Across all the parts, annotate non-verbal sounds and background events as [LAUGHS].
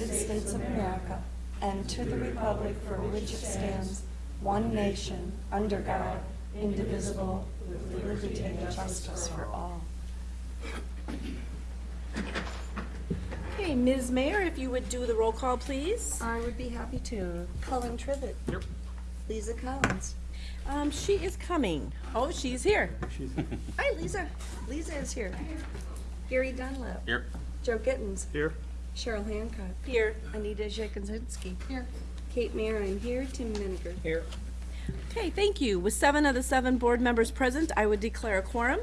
United States of America and to the republic for which it stands, one nation, under God, indivisible, with liberty and justice for all. Okay, Ms. Mayor, if you would do the roll call, please. I would be happy to. Colin Trivett. Yep. Lisa Collins. Um, she is coming. Oh, she's here. Hi, Lisa. Lisa is here. Gary Dunlap. Here. Joe Gittens. Here. Cheryl Hancock. Here. Anita Jeselowski. Here. Kate Marin here. Tim Menninger. Here. Okay, thank you. With seven of the seven board members present, I would declare a quorum.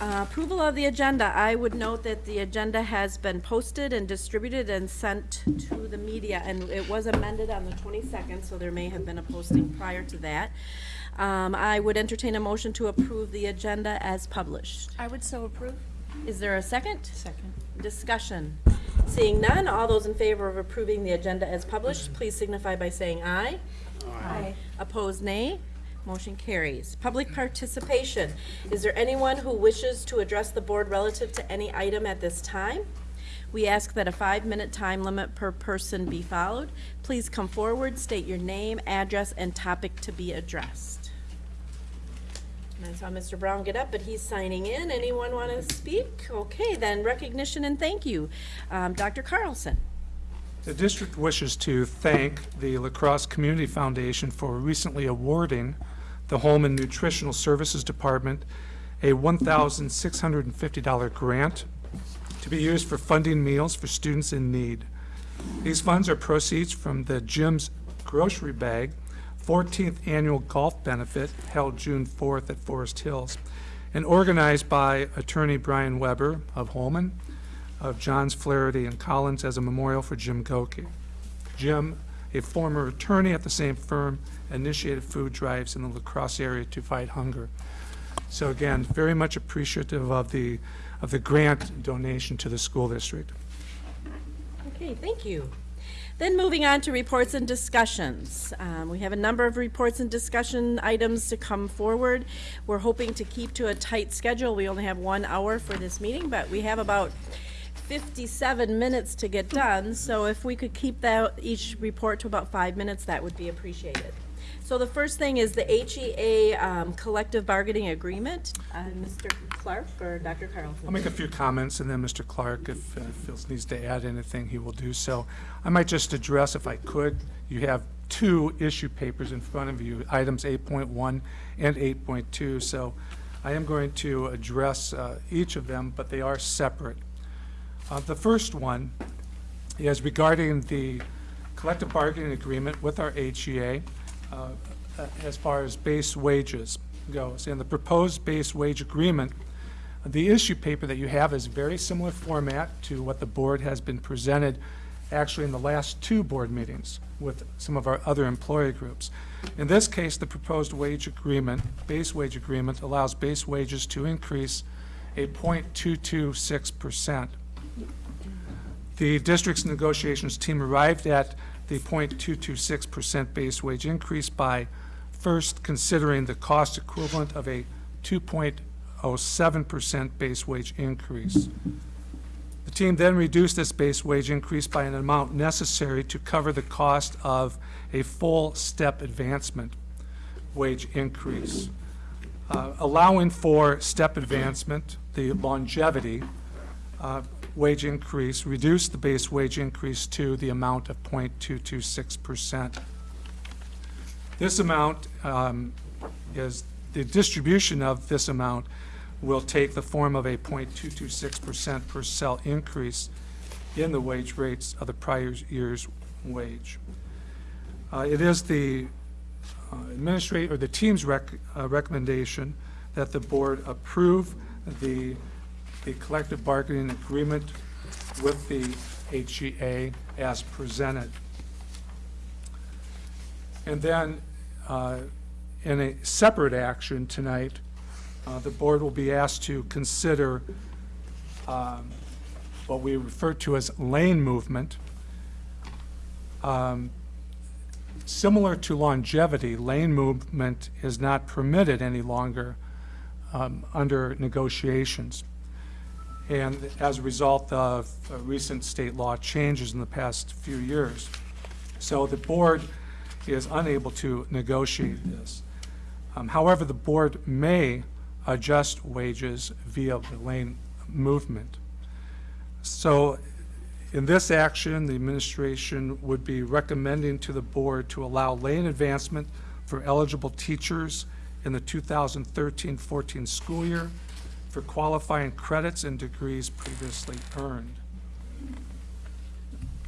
Uh, Approval of the agenda. I would note that the agenda has been posted and distributed and sent to the media, and it was amended on the 22nd, so there may have been a posting prior to that. Um, I would entertain a motion to approve the agenda as published. I would so approve. Is there a second? Second. Discussion. Seeing none, all those in favor of approving the agenda as published, please signify by saying aye. Aye. Opposed, nay. Motion carries. Public participation. Is there anyone who wishes to address the board relative to any item at this time? We ask that a five-minute time limit per person be followed. Please come forward, state your name, address, and topic to be addressed. I saw Mr. Brown get up, but he's signing in. Anyone want to speak? Okay, then recognition and thank you. Um, Dr. Carlson. The district wishes to thank the La Crosse Community Foundation for recently awarding the Home and Nutritional Services Department a $1,650 grant to be used for funding meals for students in need. These funds are proceeds from the Jim's Grocery Bag 14th Annual Golf Benefit held June 4th at Forest Hills and organized by attorney Brian Weber of Holmen of Johns Flaherty and Collins as a memorial for Jim Goki. Jim, a former attorney at the same firm, initiated food drives in the La Crosse area to fight hunger. So again, very much appreciative of the, of the grant donation to the school district. Okay, thank you. Then moving on to reports and discussions. Um, We have a number of reports and discussion items to come forward. We're hoping to keep to a tight schedule. We only have one hour for this meeting, but we have about 57 minutes to get done. So if we could keep that, each report to about five minutes, that would be appreciated. So the first thing is the HEA um, collective bargaining agreement. Uh, Mr. Clark or Dr. I'll make a few comments, and then Mr. Clark, if uh, needs to add anything, he will do so. I might just address, if I could, you have two issue papers in front of you, items 8.1 and 8.2, so I am going to address uh, each of them, but they are separate. Uh, The first one is regarding the collective bargaining agreement with our HEA uh, as far as base wages goes. And the proposed base wage agreement, the issue paper that you have is very similar format to what the board has been presented actually in the last two board meetings with some of our other employee groups. In this case, the proposed wage agreement, base wage agreement, allows base wages to increase a 0.226 percent. The district's negotiations team arrived at the 0.226% base wage increase by first considering the cost equivalent of a 2.07% base wage increase. The team then reduced this base wage increase by an amount necessary to cover the cost of a full step advancement wage increase. Uh, Allowing for step advancement, the longevity, uh, wage increase, reduce the base wage increase to the amount of .226%. This amount um, is, the distribution of this amount will take the form of a .226% per cell increase in the wage rates of the prior year's wage. Uh, It is the uh, administrator, or the team's rec, uh, recommendation that the board approve the, the collective bargaining agreement with the HEA as presented. And then, uh, in a separate action tonight, uh, the board will be asked to consider um, what we refer to as lane movement. Um, Similar to longevity, lane movement is not permitted any longer um, under negotiations. And as a result of uh, recent state law changes in the past few years. So the board is unable to negotiate this. Um, However, the board may adjust wages via the lane movement. So in this action, the administration would be recommending to the board to allow lane advancement for eligible teachers in the 2013-14 school year for qualifying credits and degrees previously earned.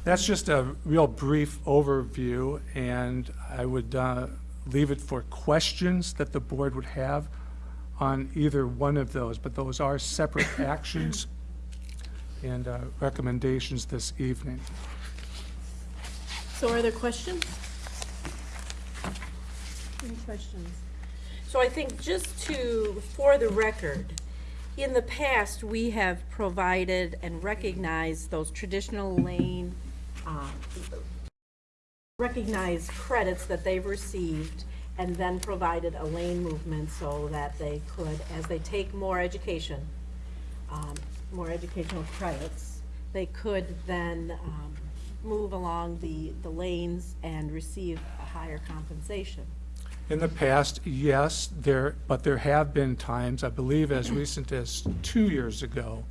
That's just a real brief overview, and I would uh, leave it for questions that the board would have on either one of those, but those are separate [COUGHS] actions and uh, recommendations this evening. So are there questions? Any questions? So I think just to, for the record, in the past, we have provided and recognized those traditional lane, um, recognized credits that they've received, and then provided a lane movement so that they could, as they take more education, um, more educational credits, they could then um, move along the, the lanes and receive a higher compensation. In the past, yes, there, but there have been times, I believe as recent as two years ago,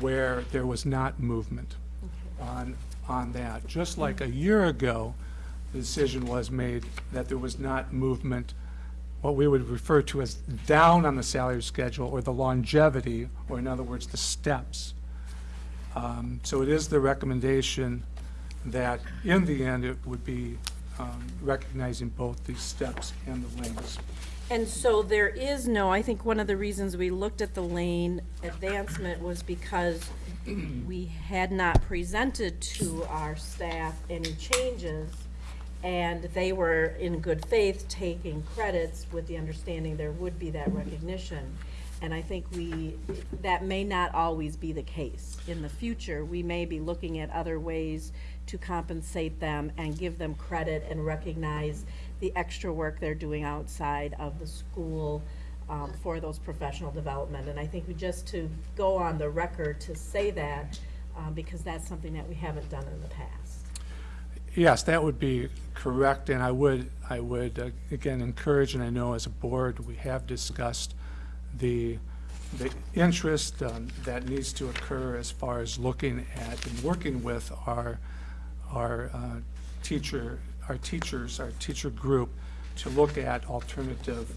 where there was not movement on, on that. Just like a year ago, the decision was made that there was not movement, what we would refer to as down on the salary schedule, or the longevity, or in other words, the steps. Um, So it is the recommendation that, in the end, it would be um, recognizing both the steps and the lanes. And so there is no, I think one of the reasons we looked at the lane advancement was because we had not presented to our staff any changes, and they were in good faith taking credits with the understanding there would be that recognition. And I think we, that may not always be the case. In the future, we may be looking at other ways to compensate them and give them credit and recognize the extra work they're doing outside of the school um, for those professional development. And I think we just to go on the record to say that, uh, because that's something that we haven't done in the past. Yes, that would be correct, and I would, I would, uh, again, encourage, and I know as a board, we have discussed the, the interest um, that needs to occur as far as looking at and working with our, our uh, teacher, our teachers, our teacher group, to look at alternative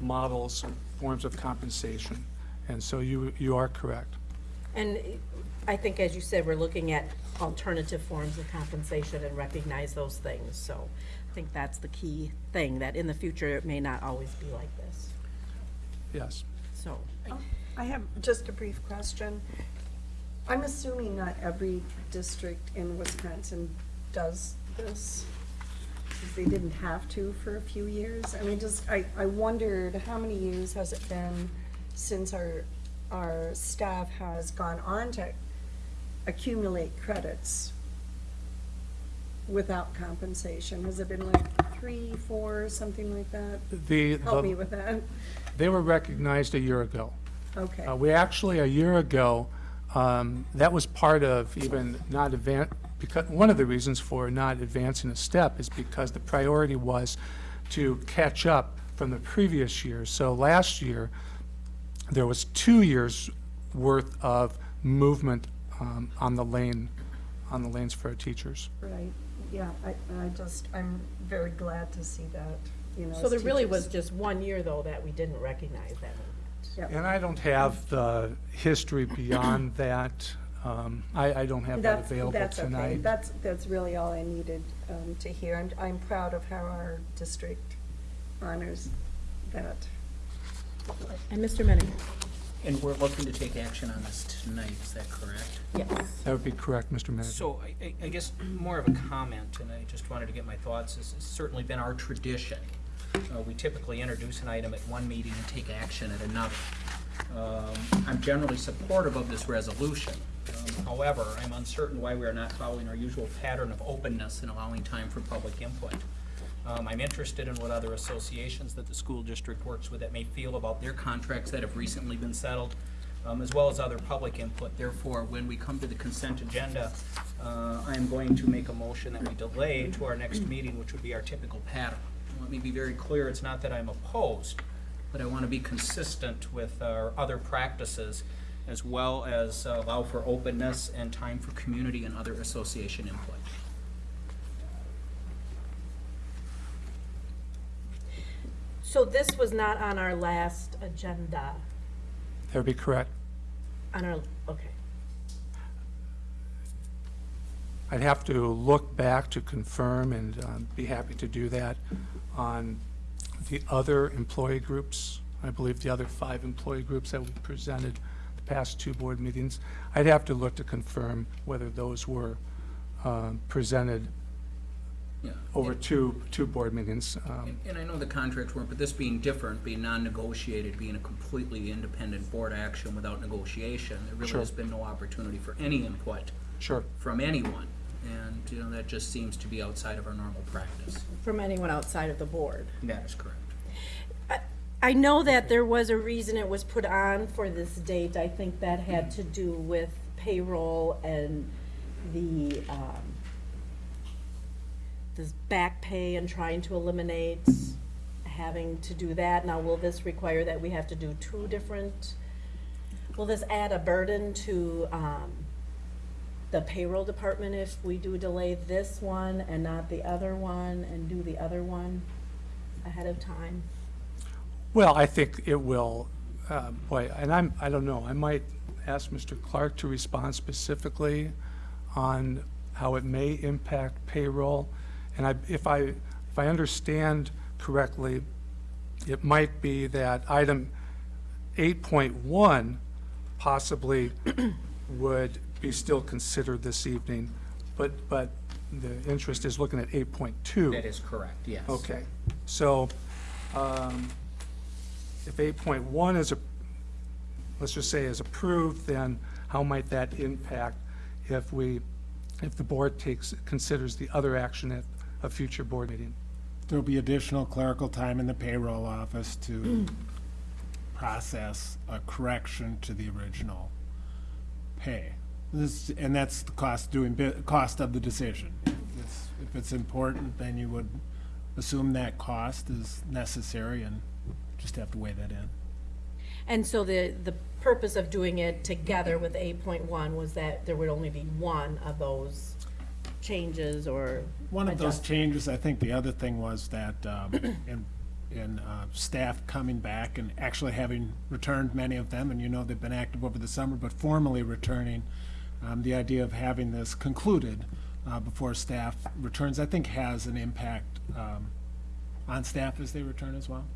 models, forms of compensation. And so you, you are correct. And I think, as you said, we're looking at alternative forms of compensation and recognize those things. So I think that's the key thing, that in the future, it may not always be like this. Yes. So, I have just a brief question. I'm assuming not every district in Wisconsin does this, they didn't have to for a few years. I mean, just, I, I wondered, how many years has it been since our, our staff has gone on to accumulate credits without compensation? Has it been like three, four, something like that? The, Help me with that. they were recognized a year ago. Okay. Uh, We actually, a year ago, um, that was part of even not advan, because, one of the reasons for not advancing a step is because the priority was to catch up from the previous year. So last year, there was two years' worth of movement um, on the lane, on the lanes for our teachers. Right, yeah, I, I just, I'm very glad to see that, you know. so as there really was just one year, though, that we didn't recognize that movement. Yep. And I don't have the history beyond [CLEARS THROAT] that. Um, I, I don't have that That's- available That's okay, that's, that's really all I needed um, to hear. I'm, I'm proud of how our district honors that. And Mr. Menninger? And we're looking to take action on this tonight, is that correct? Yes. That would be correct, Mr. Menninger. So I- I, I guess more of a comment, and I just wanted to get my thoughts. This has certainly been our tradition. Uh, We typically introduce an item at one meeting and take action at another. Um, I'm generally supportive of this resolution. Um, However, I'm uncertain why we are not following our usual pattern of openness and allowing time for public input. Um, I'm interested in what other associations that the school district works with that may feel about their contracts that have recently been settled. um, as well as other public input. Therefore, when we come to the consent agenda, uh, I am going to make a motion that we delay to our next meeting, which would be our typical pattern. Let me be very clear, it's not that I'm opposed, but I want to be consistent with our other practices, as well as uh, allow for openness and time for community and other association input. So this was not on our last agenda, That would be correct. on our, okay. I'd have to look back to confirm and um, be happy to do that on the other employee groups. I believe the other five employee groups that we presented the past two board meetings. I'd have to look to confirm whether those were um, presented Yeah. over two, two board meetings. Um, And- And I know the contracts weren't, but this being different, being non-negotiated, being a completely independent board action without negotiation, there really Sure. has been no opportunity for any input Sure, from anyone. And, you know, that just seems to be outside of our normal practice. From anyone outside of the board. That is correct. I know that there was a reason it was put on for this date. I think that had to do with payroll and the, um, this back pay and trying to eliminate having to do that. Now, will this require that we have to do two different, will this add a burden to, um, the payroll department if we do delay this one and not the other one and do the other one ahead of time? Well, I think it will, uh, boy, and I'm, I don't know, I might ask Mr. Clark to respond specifically on how it may impact payroll. And I, if I, if I understand correctly, it might be that item eight point one possibly would be still considered this evening, but, but the interest is looking at eight point two. That is correct, yes. Okay, so, um, if eight point one is a, let's just say is approved, then how might that impact if we, if the board takes, considers the other action at a future board meeting? There'll be additional clerical time in the payroll office to process a correction to the original pay. This, and that's the cost doing, bu- cost of the decision. If it's- If it's important, then you would assume that cost is necessary and just have to weigh that in. And so the, the purpose of doing it together with eight point one was that there would only be one of those changes or One of those changes, I think the other thing was that, um, [COUGHS] in, in, uh, staff coming back and actually having returned many of them, and you know they've been active over the summer, but formally returning, um, the idea of having this concluded, uh, before staff returns, I think has an impact, um, on staff as they return as well.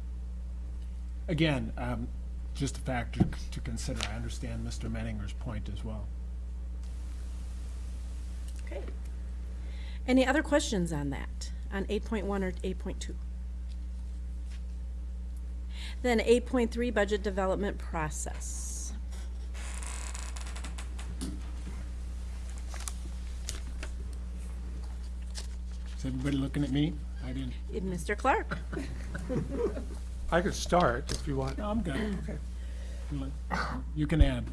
Again, um, just a factor to consider. I understand Mr. Menninger's point as well. Okay. Any other questions on that, on eight point one or eight point two? Then eight point three, budget development process. Is everybody looking at me? I didn't, Mr. Clark? I could start if you want. no, I'm good. Okay. You can add.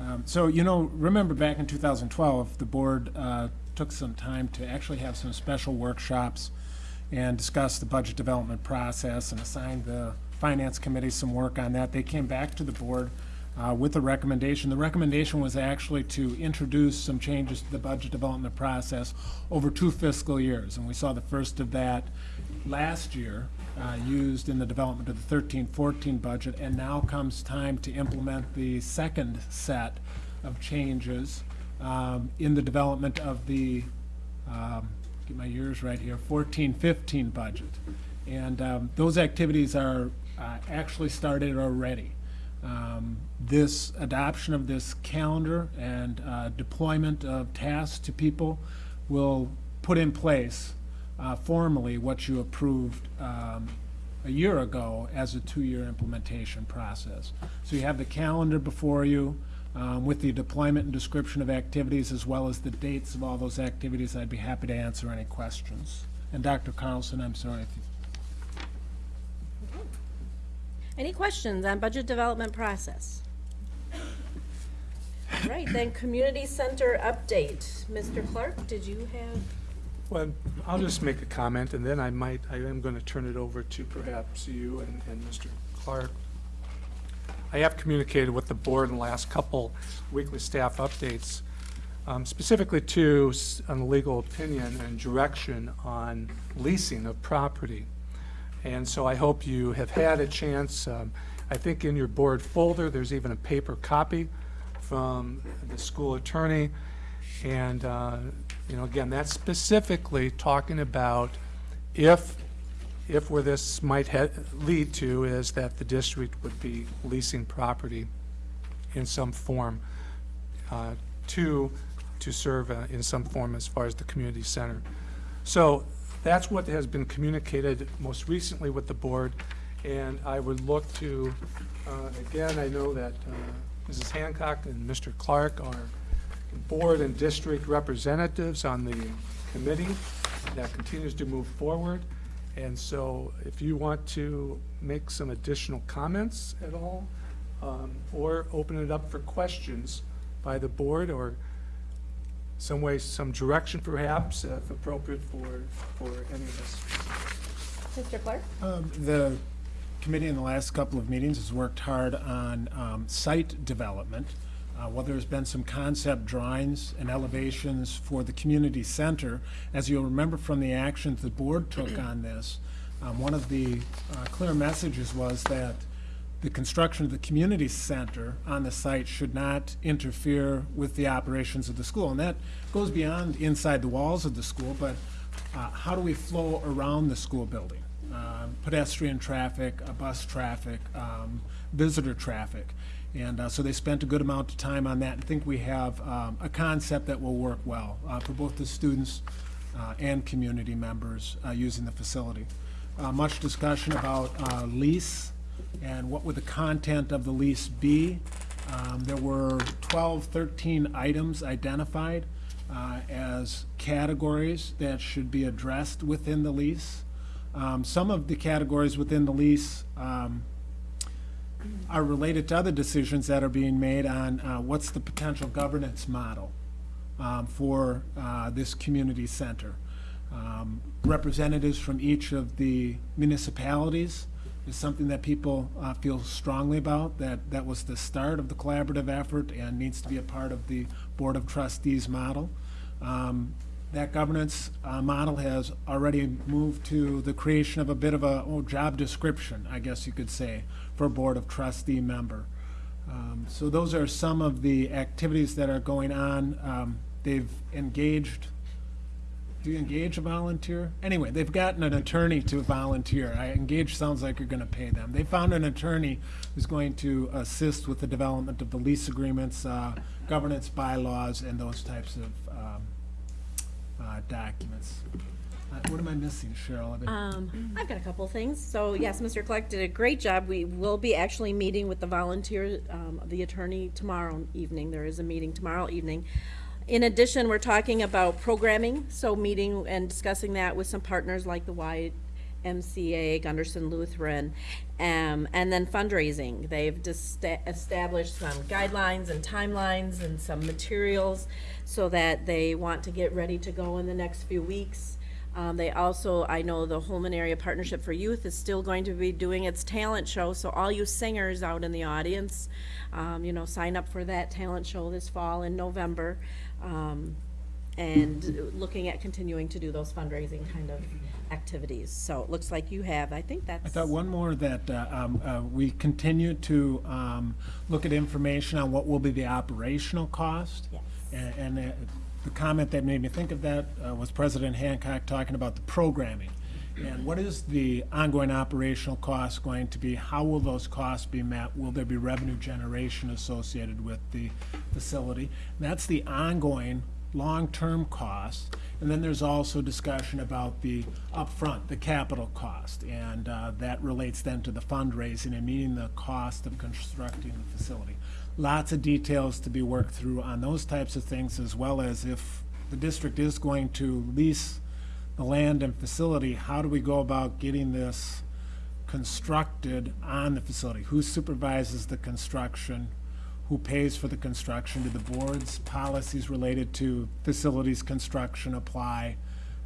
Um, So, you know, remember back in 2012, the board uh, took some time to actually have some special workshops and discuss the budget development process and assigned the finance committee some work on that. They came back to the board uh, with a recommendation. The recommendation was actually to introduce some changes to the budget development process over two fiscal years. And we saw the first of that last year, uh, used in the development of the 13-14 budget, and now comes time to implement the second set of changes um, in the development of the, um, get my years right here, 14-15 budget. And um, those activities are uh, actually started already. Um, This adoption of this calendar and uh, deployment of tasks to people will put in place uh, formally what you approved um, a year ago as a two-year implementation process. So you have the calendar before you um, with the deployment and description of activities as well as the dates of all those activities. I'd be happy to answer any questions. And Dr. Carlson, I'm sorry if you Any questions on budget development process? All right, then community center update. Mr. Clark, did you have? Well, I'll just make a comment, and then I might, I am going to turn it over to perhaps you and, and Mr. Clark. I have communicated with the board in the last couple weekly staff updates, um, specifically to, on legal opinion and direction on leasing of property. And so I hope you have had a chance, um, I think in your board folder, there's even a paper copy from the school attorney. And, uh, you know, again, that's specifically talking about if, if where this might lead to is that the district would be leasing property in some form uh, to, to serve uh, in some form as far as the community center. So that's what has been communicated most recently with the board, and I would look to, uh, again, I know that uh, Mrs. Hancock and Mr. Clark are board and district representatives on the committee that continues to move forward. And so if you want to make some additional comments at all, um, or open it up for questions by the board, or some way, some direction perhaps, if appropriate for, for any of us. Mr. Clark? Um, The committee in the last couple of meetings has worked hard on um, site development. Uh, While there's been some concept drawings and elevations for the community center, as you'll remember from the actions the board took on this, um, one of the uh, clear messages was that the construction of the community center on the site should not interfere with the operations of the school. And that goes beyond inside the walls of the school, but uh, how do we flow around the school building? Um, Pedestrian traffic, uh, bus traffic, um, visitor traffic. And uh, so they spent a good amount of time on that and think we have um, a concept that will work well uh, for both the students uh, and community members uh, using the facility. Much discussion about lease and what would the content of the lease be. Um, There were 12, 13 items identified uh, as categories that should be addressed within the lease. Um, Some of the categories within the lease um, are related to other decisions that are being made on uh, what's the potential governance model um, for uh, this community center. Um, Representatives from each of the municipalities is something that people uh, feel strongly about, that that was the start of the collaborative effort and needs to be a part of the Board of Trustees model. Um, That governance uh, model has already moved to the creation of a bit of a oh, job description, I guess you could say, for Board of Trustee member. Um, So those are some of the activities that are going on. Um, They've engaged, do you engage a volunteer? Anyway, they've gotten an attorney to volunteer. I, engage sounds like you're gonna pay them. They found an attorney who's going to assist with the development of the lease agreements, uh, governance bylaws, and those types of um, uh, documents. Uh, What am I missing, Cheryl? I've Um, I've got a couple things. So yes, Mr. Clark did a great job. We will be actually meeting with the volunteer, um, the attorney tomorrow evening. There is a meeting tomorrow evening. In addition, we're talking about programming, so meeting and discussing that with some partners like the YMCA, Gundersen Lutheran, um, and then fundraising. They've established some guidelines and timelines and some materials so that they want to get ready to go in the next few weeks. Um, they also, I know the Holmen Area Partnership for Youth is still going to be doing its talent show, so all you singers out in the audience, um, you know, sign up for that talent show this fall in November. Um, and looking at continuing to do those fundraising kind of activities. So it looks like you have, I think that's. I thought one more that uh, um, uh, we continue to um, look at information on what will be the operational cost. Yes. And and, uh, the comment that made me think of that uh, was President Hancock talking about the programming. And what is the ongoing operational cost going to be? How will those costs be met? Will there be revenue generation associated with the facility? That's the ongoing long-term cost. And then there's also discussion about the upfront, the capital cost. And uh, that relates then to the fundraising and meeting the cost of constructing the facility. Lots of details to be worked through on those types of things, as well as if the district is going to lease the land and facility, how do we go about getting this constructed on the facility? Who supervises the construction? who pays for the construction? Do the board's policies related to facilities construction apply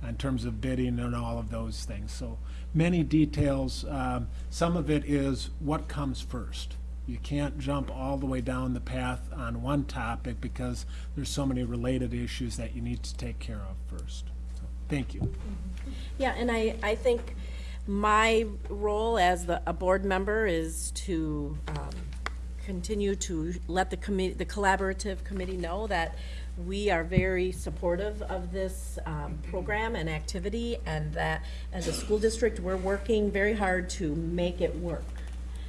in terms of bidding and all of those things? So many details. Um, Some of it is what comes first. You can't jump all the way down the path on one topic because there's so many related issues that you need to take care of first. Thank you. Yeah, and I, I think my role as the, a board member is to, um, continue to let the committee, the collaborative committee know that we are very supportive of this, um, program and activity, and that as a school district, we're working very hard to make it work.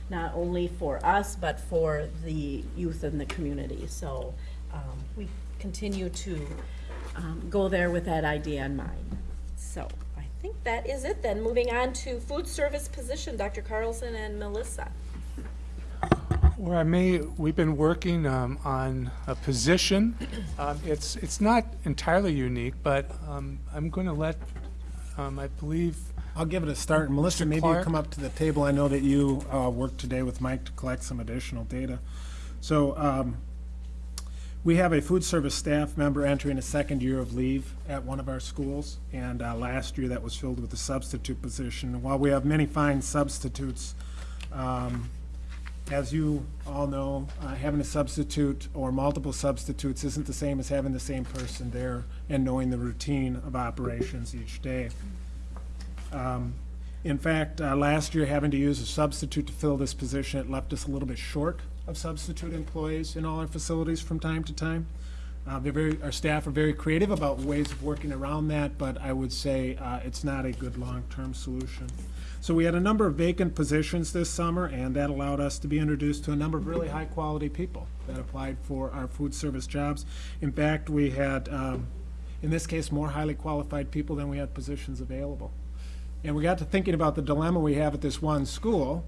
Not only for us, but for the youth in the community, so, um, we continue to, um, go there with that idea in mind. So I think that is it then. Moving on to food service position, Dr. Carlson and Melissa. Where I may, we've been working um, on a position. Um, It's, it's not entirely unique, but um, I'm going to let, um, I believe, I'll give it a start. And Melissa, Mr. maybe you come up to the table. I know that you uh, worked today with Mike to collect some additional data. So um, we have a food service staff member entering a second year of leave at one of our schools. And uh, last year, that was filled with a substitute position. While we have many fine substitutes, um, as you all know, uh, having a substitute or multiple substitutes isn't the same as having the same person there and knowing the routine of operations each day. Um, In fact, uh, last year, having to use a substitute to fill this position, it left us a little bit short of substitute employees in all our facilities from time to time. Uh, very, our staff are very creative about ways of working around that, but I would say uh, it's not a good long-term solution. So we had a number of vacant positions this summer, and that allowed us to be introduced to a number of really high-quality people that applied for our food service jobs. In fact, we had, um, in this case, more highly qualified people than we had positions available. And we got to thinking about the dilemma we have at this one school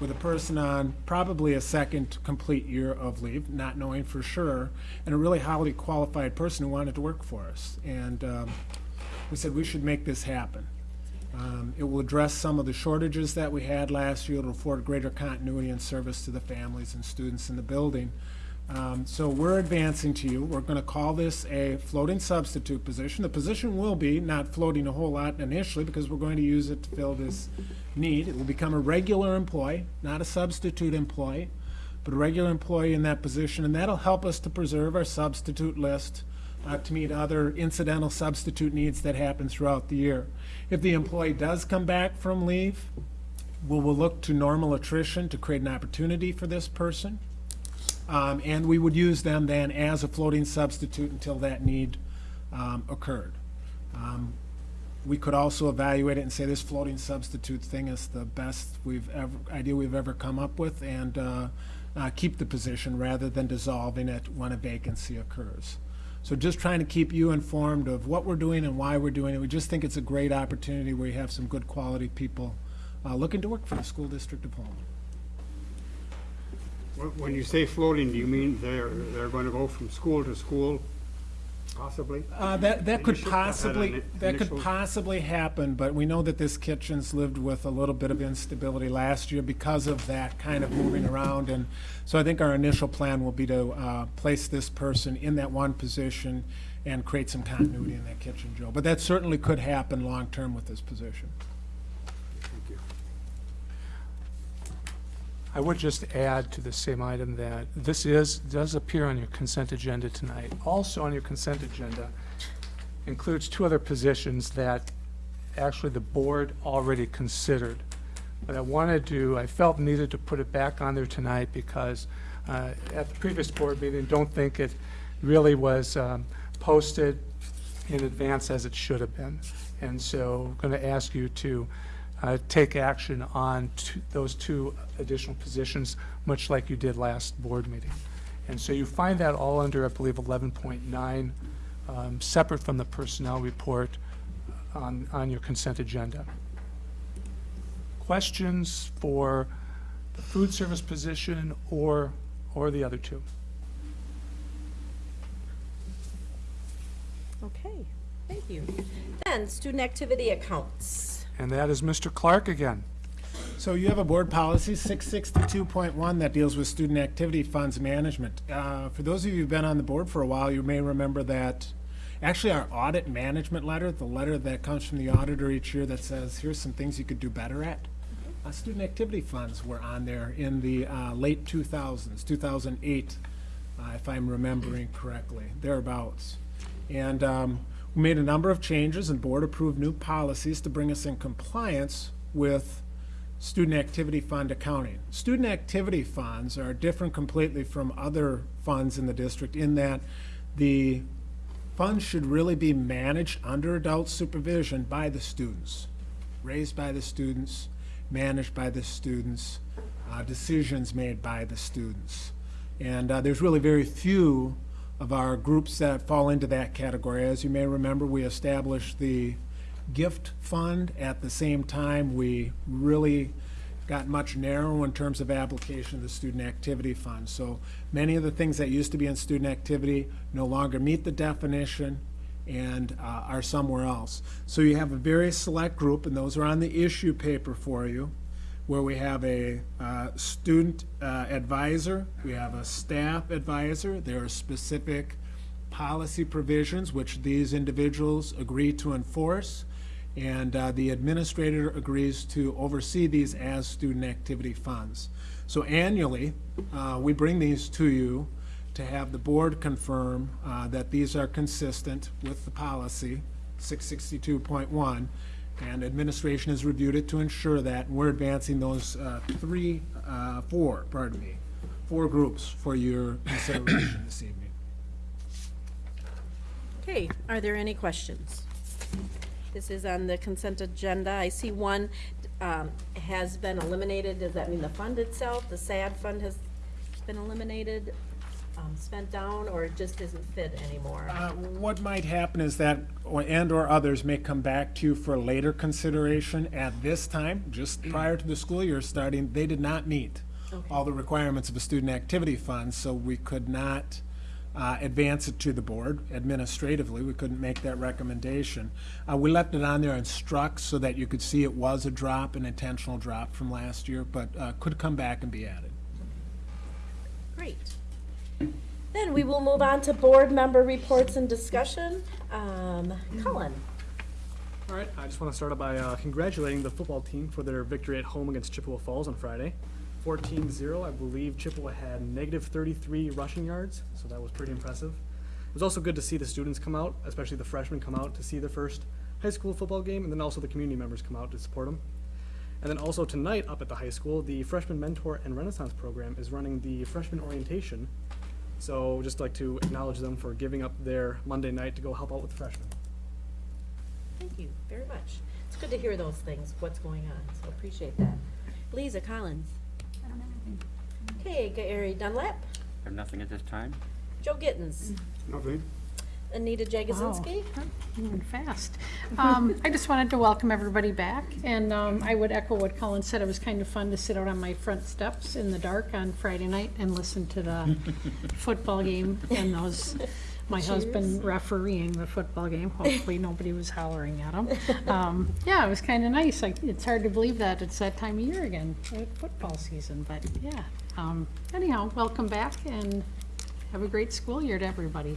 with a person on probably a second complete year of leave, not knowing for sure, and a really highly qualified person who wanted to work for us. And um, we said we should make this happen. Um, It will address some of the shortages that we had last year. It'll afford greater continuity and service to the families and students in the building. Um, So we're advancing to you. We're going to call this a floating substitute position. The position will be not floating a whole lot initially because we're going to use it to fill this need. It will become a regular employee, not a substitute employee, but a regular employee in that position. And that'll help us to preserve our substitute list uh, to meet other incidental substitute needs that happen throughout the year. If the employee does come back from leave, we will look to normal attrition to create an opportunity for this person. Um, And we would use them then as a floating substitute until that need um, occurred. Um, We could also evaluate it and say this floating substitute thing is the best we've ever, idea we've ever come up with, and uh, uh, keep the position rather than dissolving it when a vacancy occurs. So just trying to keep you informed of what we're doing and why we're doing it. We just think it's a great opportunity where you have some good quality people uh, looking to work for the school district of Pullman. When you say floating, do you mean they're, they're going to go from school to school, possibly? Uh, that, that could Initial- had an possibly, that could initial- possibly happen, but we know that this kitchen's lived with a little bit of instability last year because of that kind of moving around, and so I think our initial plan will be to, uh, place this person in that one position and create some continuity in that kitchen, Joe. But that certainly could happen long-term with this position. Thank you. I would just add to the same item that this is, does appear on your consent agenda tonight. Also on your consent agenda includes two other positions that actually the board already considered. But I wanted to, I felt needed to put it back on there tonight because uh, at the previous board meeting, don't think it really was um, posted in advance as it should have been. And so I'm going to ask you to uh, take action on those two additional positions, much like you did last board meeting. And so you find that all under, I believe, 11.9, um, separate from the personnel report on, on your consent agenda. Questions for the food service position or, or the other two? Okay, thank you. Then, student activity accounts. And that is Mr. Clark again. So you have a board policy, 662.1, that deals with student activity funds management. Uh, For those of you who've been on the board for a while, you may remember that, actually, our audit management letter, the letter that comes from the auditor each year that says, here's some things you could do better at. Uh, Student activity funds were on there in the uh, late 2000s, 2008, uh, if I'm remembering correctly, thereabouts. And um, we made a number of changes and board-approved new policies to bring us in compliance with student activity fund accounting. Student activity funds are different completely from other funds in the district in that the funds should really be managed under adult supervision by the students, raised by the students, managed by the students, uh, decisions made by the students. And uh, there's really very few of our groups that fall into that category. As you may remember, we established the gift fund. At the same time, we really got much narrower in terms of application of the student activity fund. So many of the things that used to be in student activity no longer meet the definition and uh, are somewhere else. So you have a very select group, and those are on the issue paper for you, where we have a uh, student uh, advisor, we have a staff advisor, there are specific policy provisions which these individuals agree to enforce, and uh, the administrator agrees to oversee these as student activity funds. So annually, uh, we bring these to you to have the board confirm uh, that these are consistent with the policy, 662.1, and administration has reviewed it to ensure that, we're advancing those uh, three, uh, four, pardon me, four groups for your consideration this evening. Okay, are there any questions? This is on the consent agenda. I see one um, has been eliminated. Does that mean the fund itself, the SAD fund has been eliminated, um, spent down, or it just isn't fit anymore? Uh, What might happen is that, or- and/or others may come back to you for later consideration. At this time, just prior to the school year starting, they did not meet all the requirements of a student activity fund, so we could not uh, advance it to the board administratively. We couldn't make that recommendation. Uh, We left it on there and struck so that you could see it was a drop, an intentional drop from last year, but uh, could come back and be added. Great. Then we will move on to board member reports and discussion. Um, Colin? All right, I just want to start by uh, congratulating the football team for their victory at home against Chippewa Falls on Friday. 14-0, I believe Chippewa had negative 33 rushing yards, so that was pretty impressive. It was also good to see the students come out, especially the freshmen come out to see their first high school football game, and then also the community members come out to support them. And then also tonight up at the high school, the Freshman Mentor and Renaissance program is running the freshman orientation. So just like to acknowledge them for giving up their Monday night to go help out with the freshmen. Thank you very much. It's good to hear those things, what's going on, so appreciate that. Lisa Collins? I don't have anything. Okay, Gary Dunlap? Have nothing at this time? Joe Gittens? Nothing? Anita Jagosinski? Moving fast. Um, I just wanted to welcome everybody back, and um, I would echo what Colin said. It was kind of fun to sit out on my front steps in the dark on Friday night and listen to the [LAUGHS] football game and those, my husband refereeing the football game. Hopefully, nobody was hollering at him. Um, Yeah, it was kind of nice. Like, it's hard to believe that it's that time of year again, football season, but yeah. Um, Anyhow, welcome back, and have a great school year to everybody.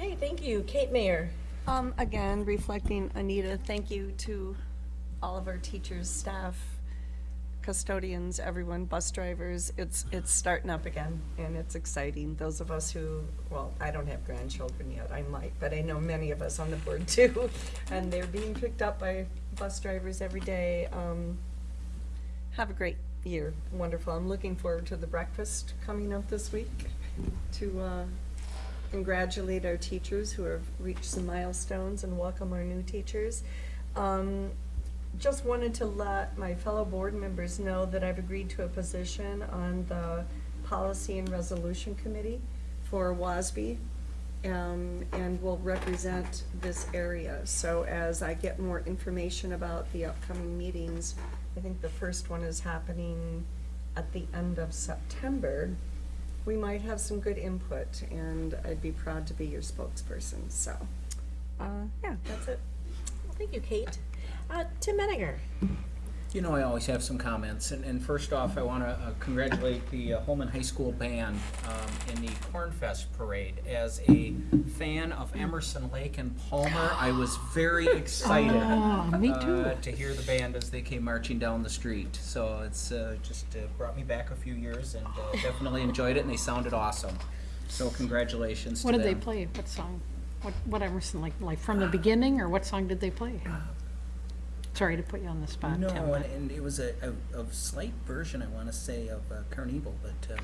Okay, thank you. Kate Mayer? Um, again, reflecting Anita, thank you to all of our teachers, staff, custodians, everyone, bus drivers. It's, it's starting up again and it's exciting. Those of us who, well, I don't have grandchildren yet, I might, but I know many of us on the board [LAUGHS] too, And they're being picked up by bus drivers every day. Um, have a great year, wonderful. I'm looking forward to the breakfast coming up this week to, uh, congratulate our teachers who have reached some milestones and welcome our new teachers. Um, just wanted to let my fellow board members know that I've agreed to a position on the Policy and Resolution Committee for WASB, um, and will represent this area. So as I get more information about the upcoming meetings, I think the first one is happening at the end of September we might have some good input, and I'd be proud to be your spokesperson, so, uh, yeah, that's it. Well, Thank you, Kate. Uh, Tim Menninger? You know, I always have some comments, and, and first off, I want to congratulate the uh, Holmen High School Band um, in the Kornfest Parade. As a fan of Emerson Lake and Palmer, I was very [LAUGHS] excited Oh, me uh, too. to hear the band as they came marching down the street. So it's uh, just uh, brought me back a few years, and uh, definitely enjoyed it, and they sounded awesome. So congratulations to What them. did they play? What song? What, what Emerson, like, like from the beginning, or what song did they play? Sorry to put you on the spot, No, Tim. and, and it was a, a, a slight version, I want to say, of uh, Carnival, but. Uh,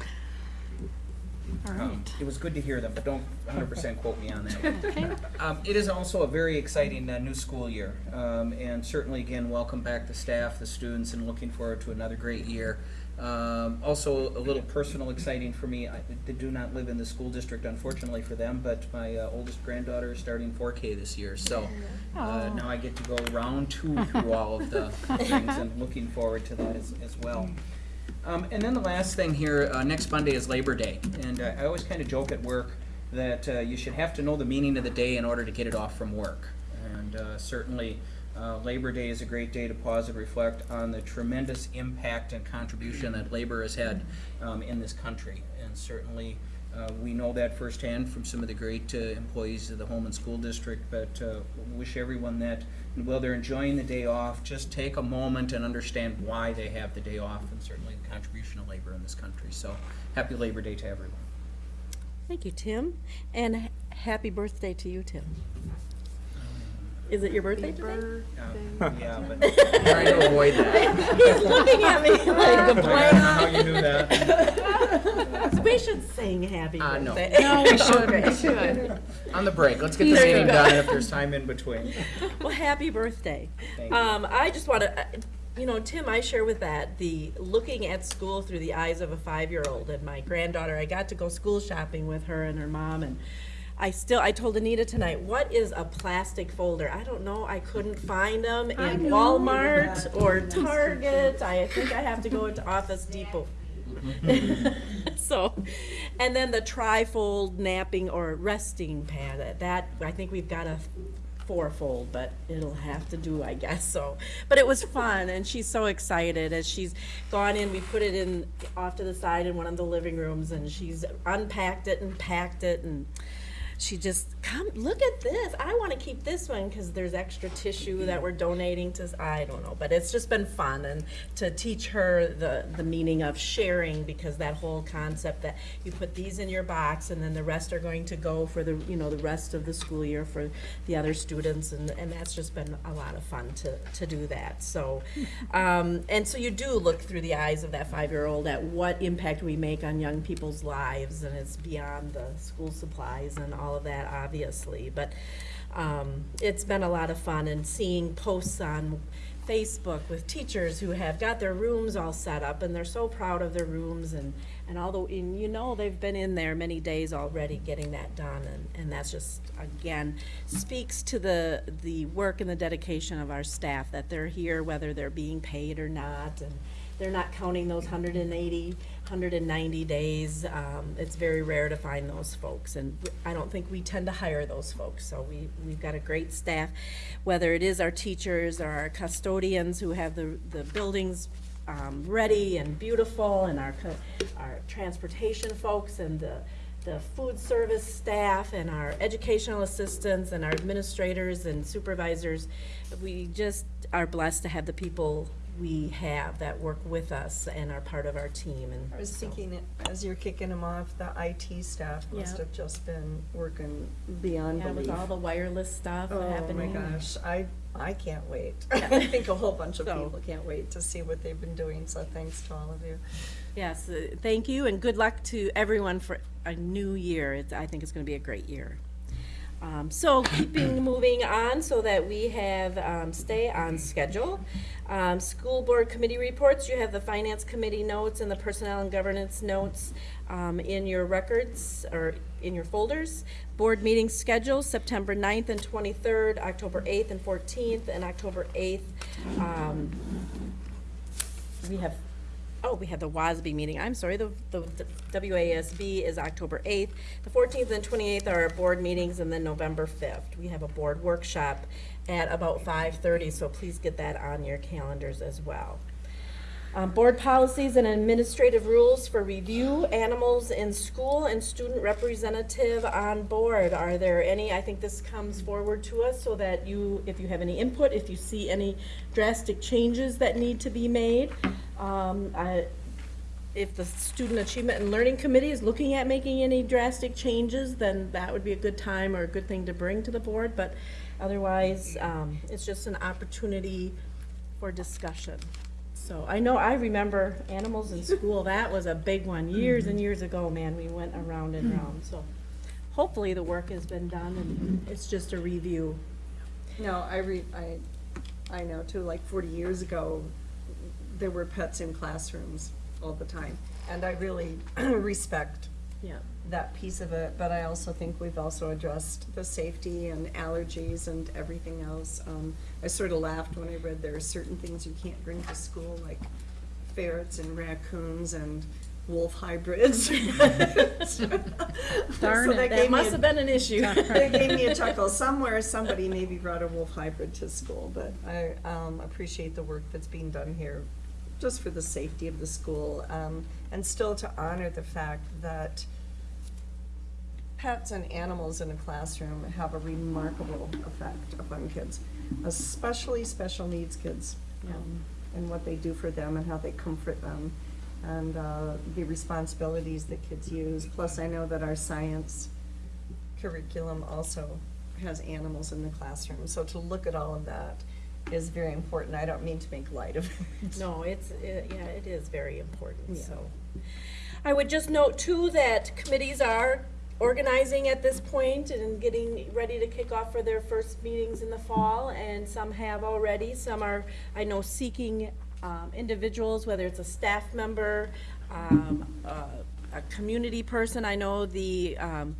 All Um, right. It was good to hear them, but don't 100% quote me on that. [LAUGHS] Okay. Um, It is also a very exciting uh, new school year, Um, and certainly, again, welcome back the staff, the students, and looking forward to another great year. Um, Also, a little personal exciting for me, I I do not live in the school district, unfortunately for them, but my uh, oldest granddaughter is starting 4K this year, so uh, now I get to go round two through all of the [LAUGHS] things, and looking forward to that as as well. Um, and then the last thing here, uh, next Monday is Labor Day, and uh, I always kind of joke at work that uh, you should have to know the meaning of the day in order to get it off from work. And uh, certainly, uh, Labor Day is a great day to pause and reflect on the tremendous impact and contribution that labor has had um, in this country. And certainly, uh, we know that firsthand from some of the great uh, employees of the Holmen School District, but uh, wish everyone that while they're enjoying the day off, just take a moment and understand why they have the day off and certainly the contribution of labor in this country. So happy Labor Day to everyone. Thank you, Tim, and happy birthday to you, Tim. Is it your birthday today? Um, Yeah, but [LAUGHS] trying to avoid that. He's looking at me [LAUGHS] like the I don't know how you knew that. [LAUGHS] We should sing happy Uh, no. birthday. No, we should, we should. On the break, let's get the There you meeting done if there's time in between. Well, happy birthday. Thank you. Um, I just want to, you know, Tim, I share with that the looking at school through the eyes of a five-year-old and my granddaughter. I got to go school shopping with her and her mom, and I still, I told Anita tonight, what is a plastic folder? I don't know. I couldn't find them in Walmart or Target. I think I have to go into Office Depot. [LAUGHS] so, and then the trifold napping or resting pad. that- That I think we've got a fourfold, but it'll have to do, I guess. So, but it was fun, and she's so excited as she's gone in. We put it in off to the side in one of the living rooms, and she's unpacked it and packed it and she just come look at this. I want to keep this one because there's extra tissue that we're donating to i don't know but it's just been fun and to teach her the the meaning of sharing because that whole concept that you put these in your box and then the rest are going to go for the you know the rest of the school year for the other students and and that's just been a lot of fun to to do that. So um, and so you do look through the eyes of that five-year-old at what impact we make on young people's lives and it's beyond the school supplies and all of that obviously but um, it's been a lot of fun and seeing posts on Facebook with teachers who have got their rooms all set up and they're so proud of their rooms and, and although, and you know, they've been in there many days already getting that done and, and that's just, again, speaks to the, the work and the dedication of our staff, that they're here whether they're being paid or not and they're not counting those 180, 190 days. Um, it's very rare to find those folks, and I don't think we tend to hire those folks. So we, we've got a great staff, whether it is our teachers or our custodians who have the, the buildings um, ready and beautiful, and our, our transportation folks and the, the food service staff and our educational assistants and our administrators and supervisors. We just are blessed to have the people we have that work with us and are part of our team and. I was so- thinking, as you're kicking them off, the IT staff must have just been working beyond Yeah, with belief. all the wireless stuff Oh, my gosh, I, I can't wait. [LAUGHS] I think a whole bunch of So- people can't wait to see what they've been doing, so thanks to all of you. Yes, uh, thank you, and good luck to everyone for a new year. It's, I think it's gonna be a great year. Um, so keeping [CLEARS THROAT] moving on so that we have, um, stay on schedule. Um, school board committee reports, you have the finance committee notes and the personnel and governance notes, um, in your records or in your folders. Board meeting schedule, September 9th and twenty-third, October eighth and fourteenth, and October eighth. Um, we have oh, we had the WASB meeting, I'm sorry, the, the WASB is October 8th. The 14th and 28th are our board meetings, and then November 5th, we have a board workshop at about 5:30, so please get that on your calendars as well. Um, Board policies and administrative rules for review, animals in school, and student representative on board. Are there any, I think this comes forward to us so that you, if you have any input, if you see any drastic changes that need to be made. Um, I- If the Student Achievement and Learning Committee is looking at making any drastic changes, then that would be a good time or a good thing to bring to the board. But otherwise, um, it's just an opportunity for discussion. So I know, I remember animals in school, that was a big one, years and years ago, man, we went around and around, so. Hopefully the work has been done and it's just a review. No, I re, I, I know too, like forty years ago, there were pets in classrooms all the time. And I really [CLEARS THROAT] respect Yeah. that piece of it, but I also think we've also addressed the safety and allergies and everything else. Um, I sort of laughed when I read there are certain things you can't bring to school, like ferrets and raccoons and wolf hybrids. [LAUGHS] Darn So it, that That must a- have been an issue. [LAUGHS] It gave me a [LAUGHS] chuckle. Somewhere, somebody maybe brought a wolf hybrid to school, but I um, appreciate the work that's being done here, just for the safety of the school, um, and still to honor the fact that pets and animals in a classroom have a remarkable effect upon kids, especially special needs kids, um, and what they do for them and how they comfort them, and uh, the responsibilities that kids use. Plus, I know that our science curriculum also has animals in the classroom, so to look at all of that is very important. I don't mean to make light of it. No, it's, it- yeah, it is very important, Yeah. so. I would just note too that committees are organizing at this point and getting ready to kick off for their first meetings in the fall, and some have already, some are, I know, seeking um, individuals, whether it's a staff member, um, a, a community person. I know the um,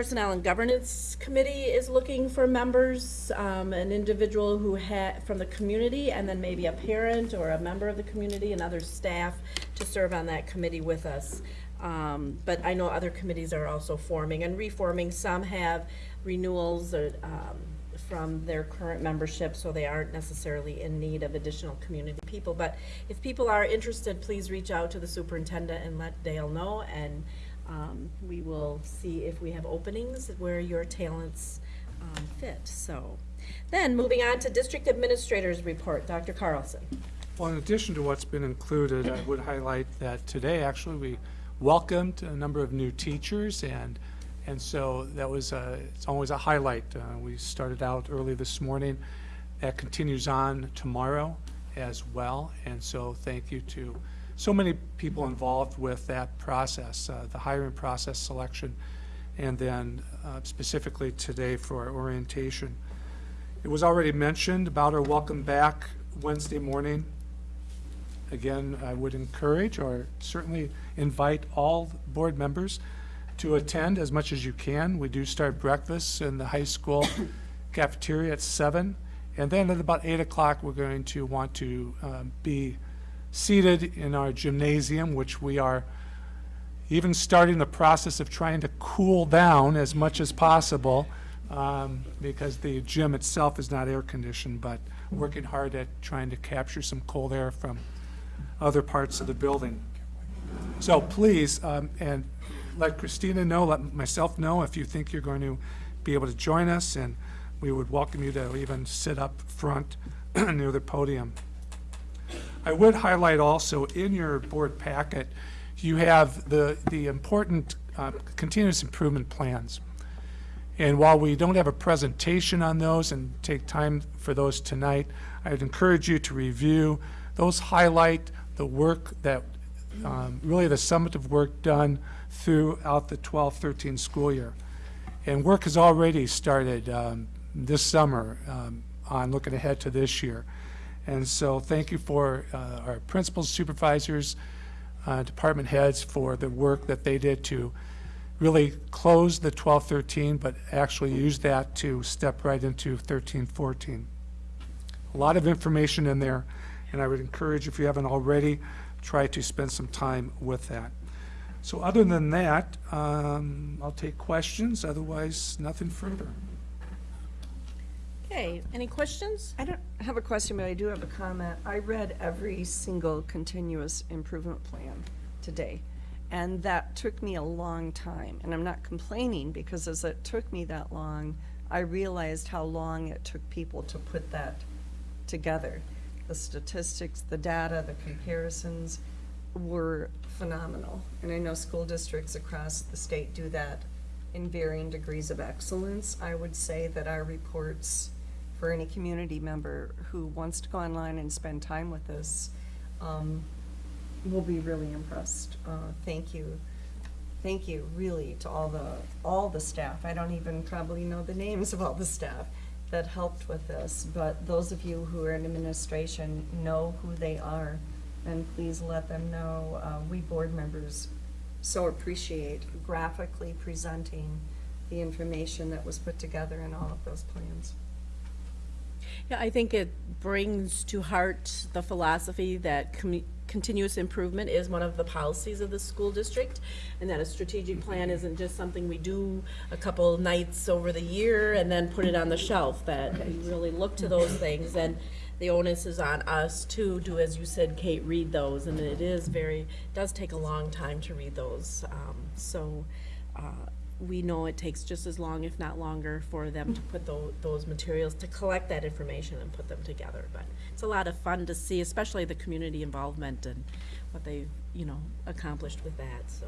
Personnel and Governance Committee is looking for members, um, an individual who had, from the community, and then maybe a parent or a member of the community and other staff to serve on that committee with us. Um, but I know other committees are also forming and reforming. Some have renewals or, um, from their current membership, so they aren't necessarily in need of additional community people. But if people are interested, please reach out to the superintendent and let Dale know, and um, we will see if we have openings where your talents um, fit, so. Then, moving on to district administrators report, Dr. Carlson. Well, in addition to what's been included, I would highlight that today, actually, we welcomed a number of new teachers, and, and so that was, a- it's always a highlight. Uh, We started out early this morning. That continues on tomorrow as well, and so thank you to so many people involved with that process, uh, the hiring process, selection, and then uh, specifically today for orientation. It was already mentioned about our welcome back Wednesday morning. Again, I would encourage or certainly invite all board members to attend as much as you can. We do start breakfast in the high school [COUGHS] cafeteria at seven. And then at about eight o'clock, we're going to want to um, be seated in our gymnasium, which we are even starting the process of trying to cool down as much as possible, um, because the gym itself is not air-conditioned, but working hard at trying to capture some cold air from other parts of the building. So please, um, and let Christina know, let myself know if you think you're going to be able to join us, and we would welcome you to even sit up front [CLEARS THROAT] near the podium. I would highlight also, in your board packet, you have the, the important uh, continuous improvement plans. And while we don't have a presentation on those and take time for those tonight, I'd encourage you to review. Those highlight the work that, um, really the summative work done throughout the 12-13 school year. And work has already started um, this summer um, on looking ahead to this year. And so thank you for uh, our principals, supervisors, uh, department heads for the work that they did to really close the 12-13, but actually use that to step right into 13-14. A lot of information in there, and I would encourage, if you haven't already, try to spend some time with that. So other than that, um, I'll take questions, otherwise, nothing further. Okay, any questions? I don't have a question, but I do have a comment. I read every single continuous improvement plan today, and that took me a long time. And I'm not complaining, because as it took me that long, I realized how long it took people to put that together. The statistics, the data, the comparisons were phenomenal. And I know school districts across the state do that in varying degrees of excellence. I would say that our reports, for any community member who wants to go online and spend time with us, um, will be really impressed. Uh, thank you. Thank you, really, to all the, all the staff. I don't even probably know the names of all the staff that helped with this, but those of you who are in administration know who they are, and please let them know. Uh, we board members so appreciate graphically presenting the information that was put together in all of those plans. Yeah, I think it brings to heart the philosophy that continuous improvement is one of the policies of the school district, and that a strategic plan isn't just something we do a couple nights over the year and then put it on the shelf, that you really look to those things, and the onus is on us to do, as you said, Kate, read those, and it is very, does take a long time to read those. Um, So, uh, we know it takes just as long, if not longer, for them to put tho- those materials, to collect that information and put them together. But it's a lot of fun to see, especially the community involvement and what they've, you know, accomplished with that, so.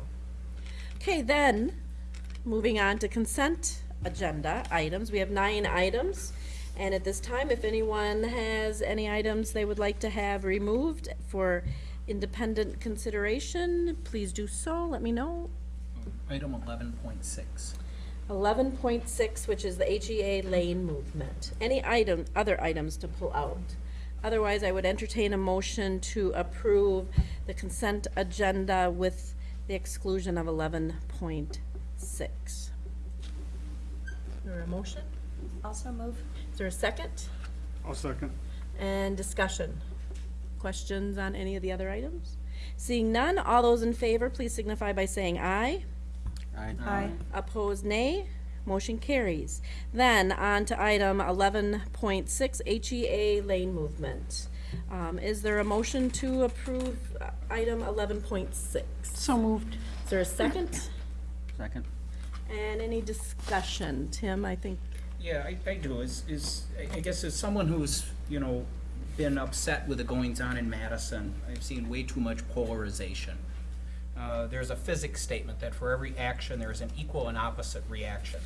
Okay, then, moving on to consent agenda items. We have nine items. And at this time, if anyone has any items they would like to have removed for independent consideration, please do so. Let me know. Item eleven point six. Eleven point six, which is the HEA lane movement. Any item, other items to pull out? Otherwise, I would entertain a motion to approve the consent agenda with the exclusion of eleven point six. Is there a motion? Also move. Is there a second? I'll second. And discussion? Questions on any of the other items? Seeing none, all those in favor, please signify by saying aye. Aye. Opposed, nay. Motion carries. Then, on to item eleven point six, HEA lane movement. Um, is there a motion to approve uh, item eleven point six? So moved. Is there a second? Second. And any discussion? Tim, I think, Yeah, I, I do, is, is, I- I guess as someone who's, you know, been upset with the goings-on in Madison, I've seen way too much polarization. Uh, there's a physics statement that for every action, there is an equal and opposite reaction.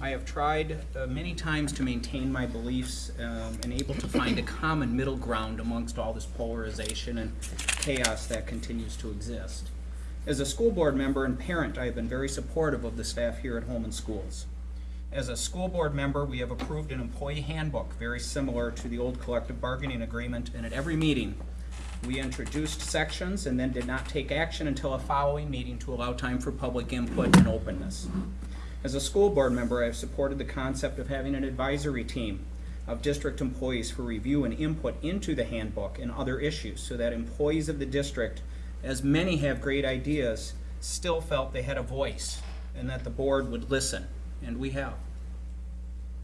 I have tried uh, many times to maintain my beliefs um, and able to find a common middle ground amongst all this polarization and chaos that continues to exist. As a school board member and parent, I have been very supportive of the staff here at Holmen Schools. As a school board member, we have approved an employee handbook, very similar to the old collective bargaining agreement, and at every meeting, we introduced sections and then did not take action until a following meeting to allow time for public input and openness. As a school board member, I have supported the concept of having an advisory team of district employees for review and input into the handbook and other issues, so that employees of the district, as many have great ideas, still felt they had a voice and that the board would listen, and we have.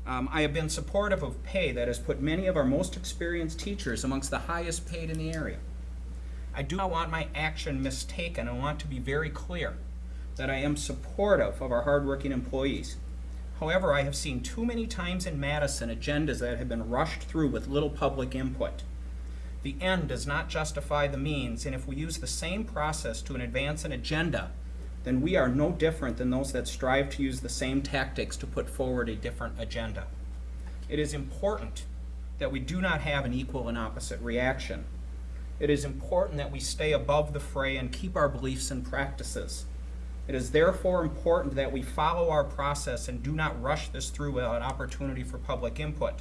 Um, I have been supportive of pay that has put many of our most experienced teachers amongst the highest paid in the area. I do not want my action mistaken. I want to be very clear that I am supportive of our hardworking employees. However, I have seen too many times in Madison agendas that have been rushed through with little public input. The end does not justify the means, and if we use the same process to advance an agenda, then we are no different than those that strive to use the same tactics to put forward a different agenda. It is important that we do not have an equal and opposite reaction. It is important that we stay above the fray and keep our beliefs and practices. It is therefore important that we follow our process and do not rush this through without opportunity for public input,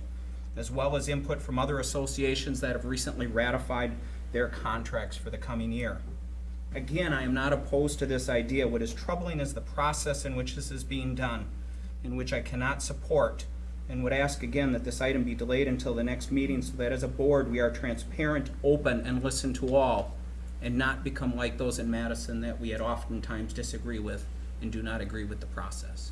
as well as input from other associations that have recently ratified their contracts for the coming year. Again, I am not opposed to this idea. What is troubling is the process in which this is being done, in which I cannot support, and would ask again that this item be delayed until the next meeting so that as a board, we are transparent, open, and listen to all, and not become like those in Madison that we had oftentimes disagree with and do not agree with the process.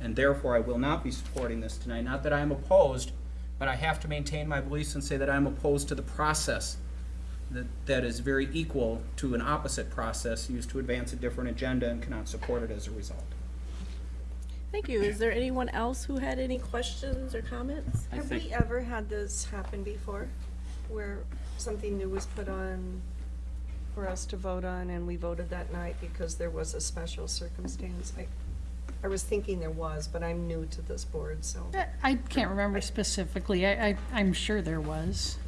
And therefore, I will not be supporting this tonight. Not that I am opposed, but I have to maintain my beliefs and say that I'm opposed to the process that, that is very equal to an opposite process used to advance a different agenda and cannot support it as a result. Thank you. Is there anyone else who had any questions or comments? I Have we ever had this happen before, where something new was put on for us to vote on, and we voted that night because there was a special circumstance? I, I was thinking there was, but I'm new to this board, so. I can't remember specifically. I, I, I'm sure there was.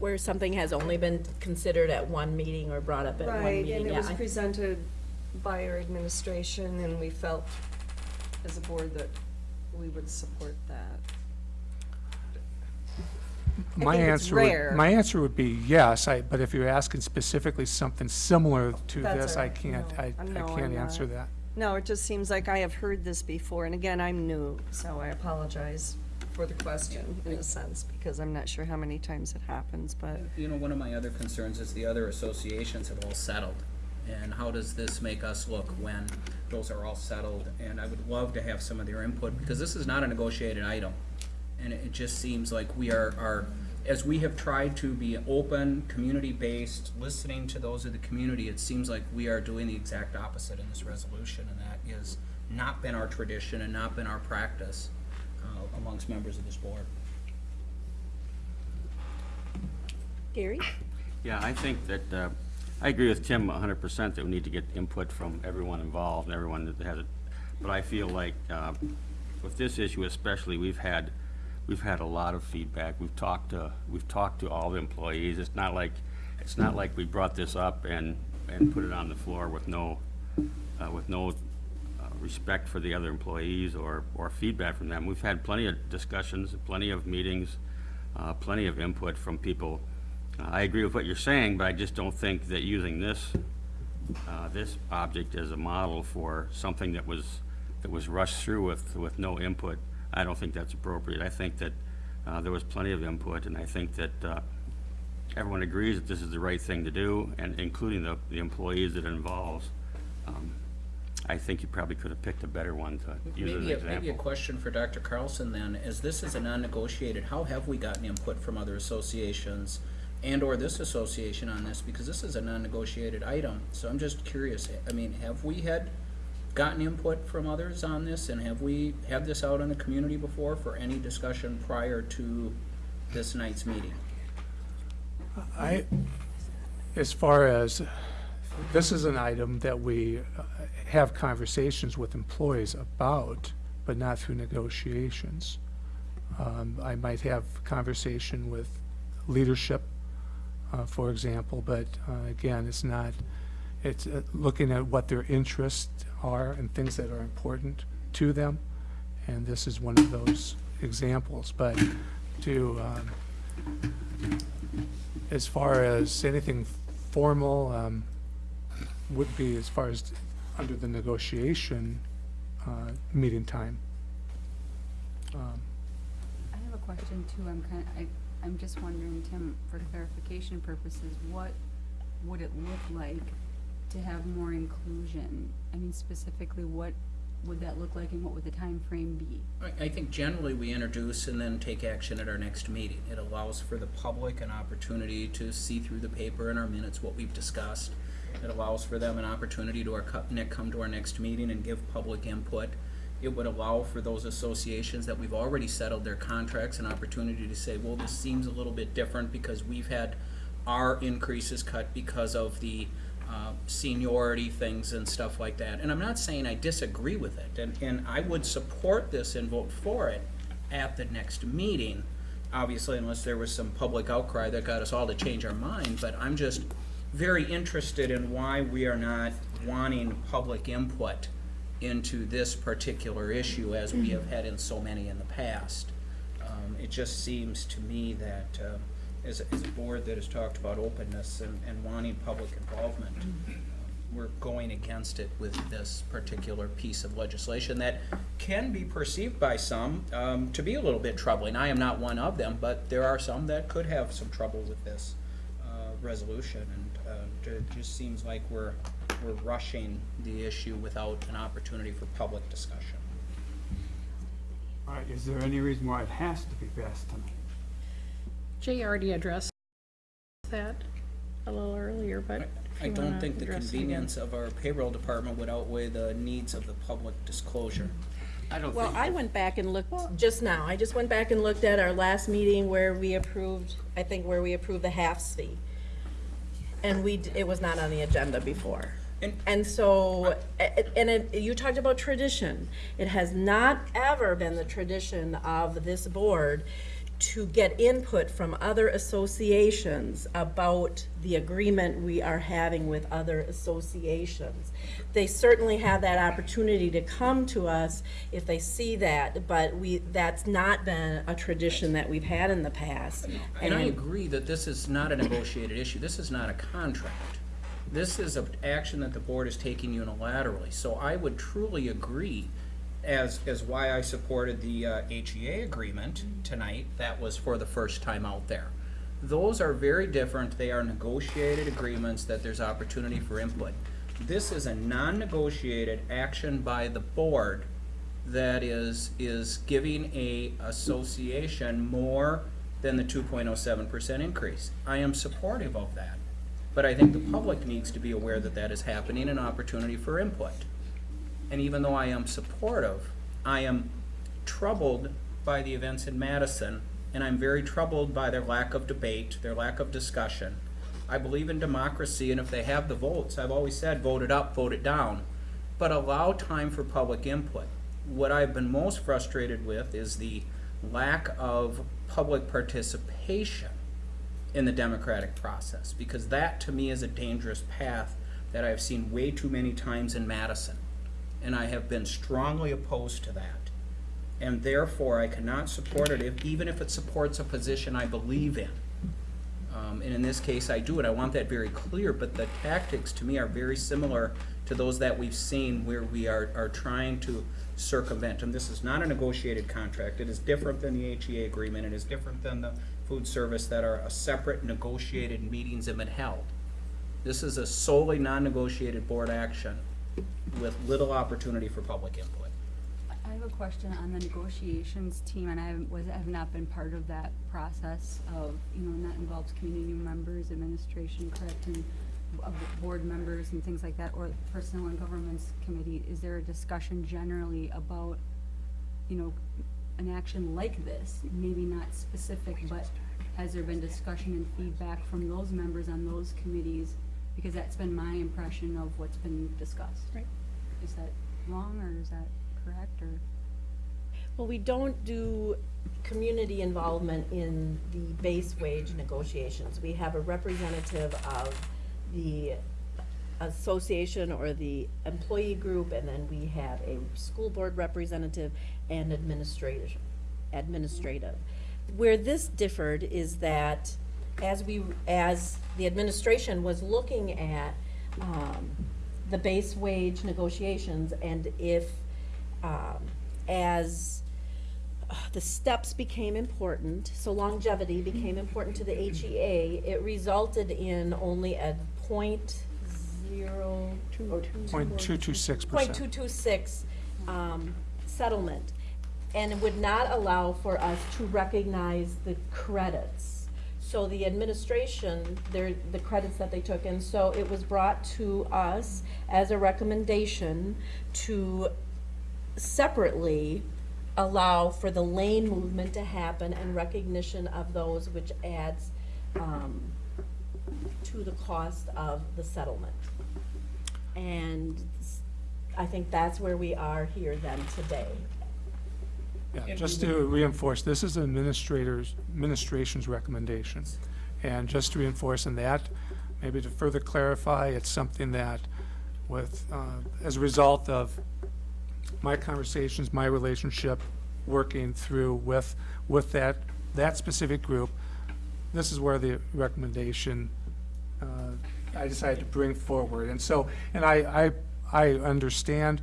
Where something has only been considered at one meeting or brought up at one Right, meeting? and it yeah, was I- presented by our administration, and we felt as a board that we would support that. I My think it's answer, rare. would- my answer would be yes, I, but if you're asking specifically something similar to That's this, all I right. can't, No, I, I'm- I no, can't I'm answer not. that. No, it just seems like I have heard this before, and again, I'm new, so I apologize for the question in a sense, because I'm not sure how many times it happens, but. You know, one of my other concerns is the other associations have all settled. And how does this make us look when those are all settled? And I would love to have some of their input, because this is not a negotiated item. And it it just seems like we are, are, as we have tried to be open, community-based, listening to those of the community, it seems like we are doing the exact opposite in this resolution, and that is not been our tradition and not been our practice uh, amongst members of this board. Gary? Yeah, I think that, uh, I agree with Tim hundred percent that we need to get input from everyone involved and everyone that has it. But I feel like, uh, with this issue especially, we've had, we've had a lot of feedback. We've talked to, we've talked to all the employees. It's not like, it's not like we brought this up and, and put it on the floor with no, uh, with no uh, respect for the other employees or, or feedback from them. We've had plenty of discussions, plenty of meetings, uh, plenty of input from people. I agree with what you're saying, but I just don't think that using this, uh, this object as a model for something that was, that was rushed through with, with no input, I don't think that's appropriate. I think that uh, there was plenty of input, and I think that uh, everyone agrees that this is the right thing to do, and including the, the employees that it involves. Um, I think you probably could have picked a better one to use as an Maybe, a- maybe a question for Dr. Carlson then, as this is a non-negotiated, how have we gotten input from other associations and/or this association on this? Because this is a non-negotiated item, so I'm just curious, I mean, have we had gotten input from others on this? And have we had this out in the community before for any discussion prior to this night's meeting? I, as far as, this is an item that we uh, have conversations with employees about, but not through negotiations. Um, I might have conversation with leadership, uh, for example, but uh, again, it's not, it's uh, looking at what their interests are and things that are important to them, and this is one of those examples. But to, um, as far as anything formal, um, would be as far as under the negotiation, uh, meeting time. Um, I have a question too. I'm kind, I, I'm just wondering, Tim, for clarification purposes, what would it look like to have more inclusion? I mean, specifically, what would that look like and what would the time frame be? I, I think generally we introduce and then take action at our next meeting. It allows for the public an opportunity to see through the paper and our minutes what we've discussed. It allows for them an opportunity to our, come to our next meeting and give public input. It would allow for those associations that we've already settled their contracts an opportunity to say, well, this seems a little bit different because we've had our increases cut because of the uh, seniority things and stuff like that. And I'm not saying I disagree with it, and, and I would support this and vote for it at the next meeting, obviously unless there was some public outcry that got us all to change our mind, but I'm just very interested in why we are not wanting public input into this particular issue as we have had in so many in the past. Um, it just seems to me that, uh, as, a- as a board that has talked about openness and, and wanting public involvement, we're going against it with this particular piece of legislation that can be perceived by some, um, to be a little bit troubling. I am not one of them, but there are some that could have some trouble with this, uh, resolution. And, um, It just seems like we're, we're rushing the issue without an opportunity for public discussion. All right, is there any reason why it has to be passed tonight? Jay already addressed that a little earlier, but if I don't think the address it convenience of our payroll department would outweigh the needs of the public disclosure. I don't Well, think, I went back and looked, just now, I just went back and looked at our last meeting where we approved, I think where we approved the half fee. And we, d- it was not on the agenda before. And- And so, a- a- and it, you talked about tradition. It has not ever been the tradition of this board to get input from other associations about the agreement we are having with other associations. They certainly have that opportunity to come to us if they see that, but we, that's not been a tradition that we've had in the past. And I agree that this is not a negotiated issue, this is not a contract. This is an action that the board is taking unilaterally, so I would truly agree as, as why I supported the uh, HEA agreement tonight, that was for the first time out there. Those are very different, they are negotiated agreements that there's opportunity for input. This is a non-negotiated action by the board that is, is giving a association more than the two point oh seven percent increase. I am supportive of that, but I think the public needs to be aware that that is happening, an opportunity for input. And even though I am supportive, I am troubled by the events in Madison, and I'm very troubled by their lack of debate, their lack of discussion. I believe in democracy, and if they have the votes, I've always said, vote it up, vote it down, but allow time for public input. What I've been most frustrated with is the lack of public participation in the democratic process, because that to me is a dangerous path that I've seen way too many times in Madison. And I have been strongly opposed to that. And therefore, I cannot support it, if, even if it supports a position I believe in. Um, and in this case, I do it. I want that very clear, but the tactics to me are very similar to those that we've seen where we are, are trying to circumvent. And this is not a negotiated contract. It is different than the HEA agreement. It is different than the food service that are a separate negotiated meetings have been held. This is a solely non-negotiated board action with little opportunity for public input. I have a question on the negotiations team, and I was, have not been part of that process of, you know, and that involves community members, administration, correct, and board members and things like that, or personnel and Governance committee. Is there a discussion generally about, you know, an action like this? Maybe not specific, but has there been discussion and feedback from those members on those committees? Because that's been my impression of what's been discussed. Right. Is that wrong, or is that correct, or? Well, we don't do community involvement in the base wage negotiations. We have a representative of the association or the employee group, and then we have a school board representative and administration, administrative. Where this differed is that as we, as the administration was looking at, um, the base wage negotiations, and if, um, as uh, the steps became important, so longevity became important to the HEA, it resulted in only a point zero, or Point two two six point percent. two two six, um, settlement. And it would not allow for us to recognize the credits. So the administration, the credits that they took, and so it was brought to us as a recommendation to separately allow for the lane movement to happen and recognition of those which adds, um, to the cost of the settlement. And I think that's where we are here then today. Yeah, just to reinforce, this is administrators, administration's recommendation. And just to reinforce in that, maybe to further clarify, it's something that with, uh, as a result of my conversations, my relationship, working through with, with that, that specific group, this is where the recommendation, uh, I decided to bring forward. And so, and I, I, I understand,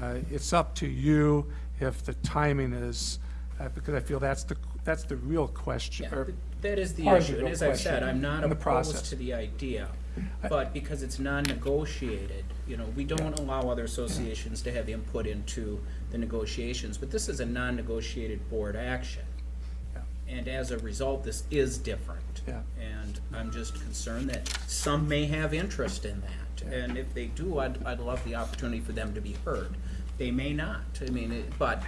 uh, it's up to you if the timing is, uh, because I feel that's the, that's the real question, Yeah, or That is the Part of the issue, and real as I've said, question I'm not in the opposed process. to the idea. But because it's non-negotiated, you know, we don't allow other associations to have input into the negotiations, but this is a non-negotiated board action. And as a result, this is different. Yeah. And I'm just concerned that some may have interest in that. And if they do, I'd, I'd love the opportunity for them to be heard. They may not, I mean, it- but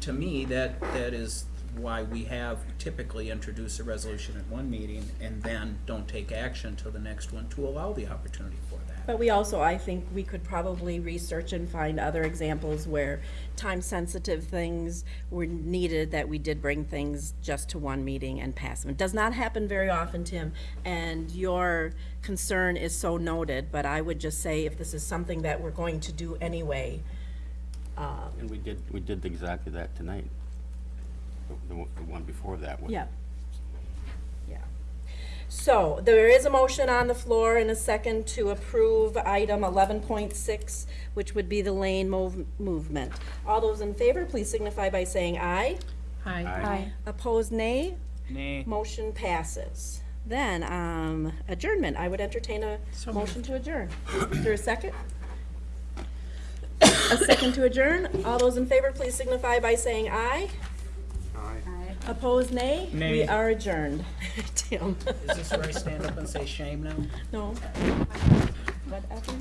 to me, that, that is why we have typically introduce a resolution at one meeting and then don't take action till the next one to allow the opportunity for that. But we also, I think we could probably research and find other examples where time-sensitive things were needed, that we did bring things just to one meeting and pass them. It does not happen very often, Tim, and your concern is so noted, but I would just say if this is something that we're going to do anyway, And we did, we did exactly that tonight. The, the one- the one before that was. Yeah. Yeah. So, there is a motion on the floor in a second to approve item eleven point six, which would be the lane move, movement. All those in favor, please signify by saying aye. Aye. Aye. Opposed, nay. Nay. Motion passes. Then, um, adjournment, I would entertain a motion to adjourn. Is there a second? A second to adjourn. All those in favor, please signify by saying aye. Aye. I, Opposed, nay? We are adjourned. [LAUGHS] Tim? Is this where I stand up and say shame now? No. Whatever, whatever.